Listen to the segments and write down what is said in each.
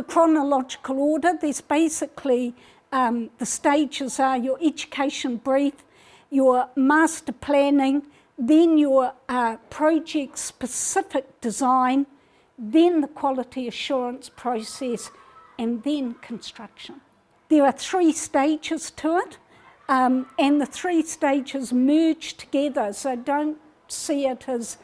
the chronological order, there's basically um, the stages are your education brief, your master planning, then your uh, project specific design, then the quality assurance process, and then construction. There are three stages to it, um, and the three stages merge together, so don't see it as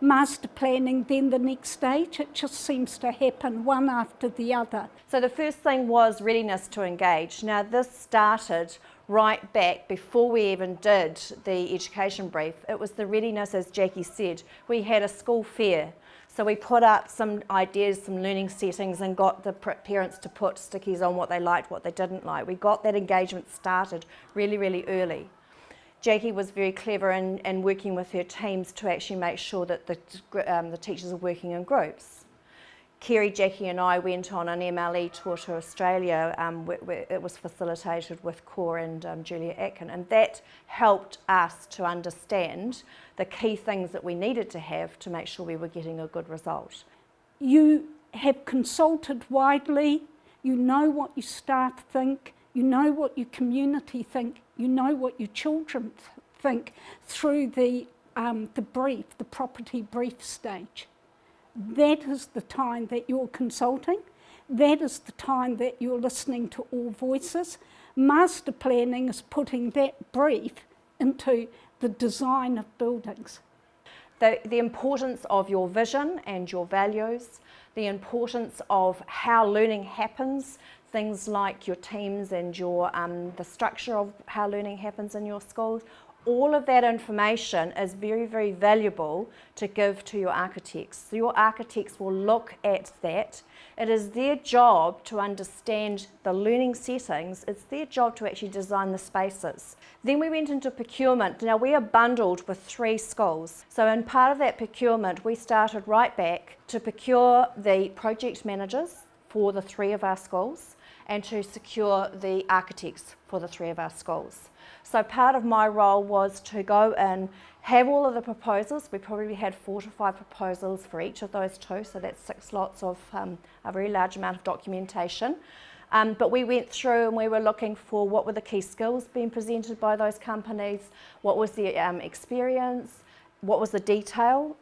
master planning, then the next stage. It just seems to happen one after the other. So the first thing was readiness to engage. Now this started right back before we even did the education brief. It was the readiness, as Jackie said. We had a school fair. So we put up some ideas, some learning settings and got the parents to put stickies on what they liked, what they didn't like. We got that engagement started really, really early. Jackie was very clever in, in working with her teams to actually make sure that the, um, the teachers are working in groups. Kerry, Jackie and I went on an MLE tour to Australia um, it was facilitated with Core and um, Julia Atkin and that helped us to understand the key things that we needed to have to make sure we were getting a good result. You have consulted widely, you know what your staff think, you know what your community think, you know what your children th think through the, um, the brief, the property brief stage. That is the time that you're consulting. That is the time that you're listening to all voices. Master planning is putting that brief into the design of buildings. The, the importance of your vision and your values, the importance of how learning happens, things like your teams and your um, the structure of how learning happens in your schools, all of that information is very, very valuable to give to your architects. So your architects will look at that. It is their job to understand the learning settings. It's their job to actually design the spaces. Then we went into procurement. Now we are bundled with three schools. So in part of that procurement, we started right back to procure the project managers for the three of our schools and to secure the architects for the three of our schools. So part of my role was to go and have all of the proposals. We probably had four to five proposals for each of those two, so that's six lots of um, a very large amount of documentation. Um, but we went through and we were looking for what were the key skills being presented by those companies, what was the um, experience, what was the detail